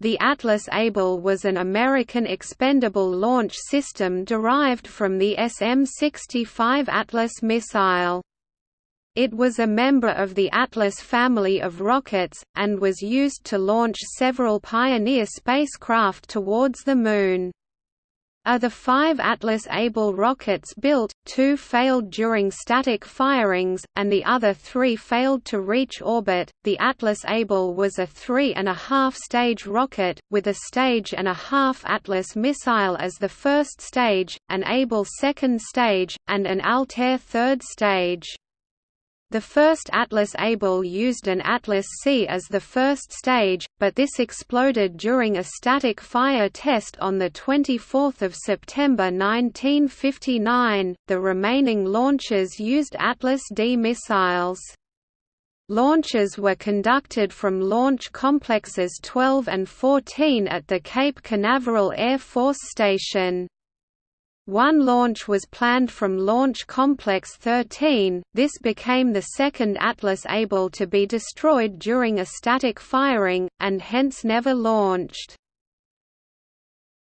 The Atlas Able was an American expendable launch system derived from the SM-65 Atlas missile. It was a member of the Atlas family of rockets, and was used to launch several Pioneer spacecraft towards the Moon. Of the five Atlas Able rockets built, two failed during static firings, and the other three failed to reach orbit. The Atlas Able was a three and a half stage rocket, with a stage and a half Atlas missile as the first stage, an Able second stage, and an Altair third stage. The first Atlas Able used an Atlas C as the first stage, but this exploded during a static fire test on 24 September 1959. The remaining launches used Atlas D missiles. Launches were conducted from Launch Complexes 12 and 14 at the Cape Canaveral Air Force Station. One launch was planned from Launch Complex 13, this became the second Atlas able to be destroyed during a static firing, and hence never launched.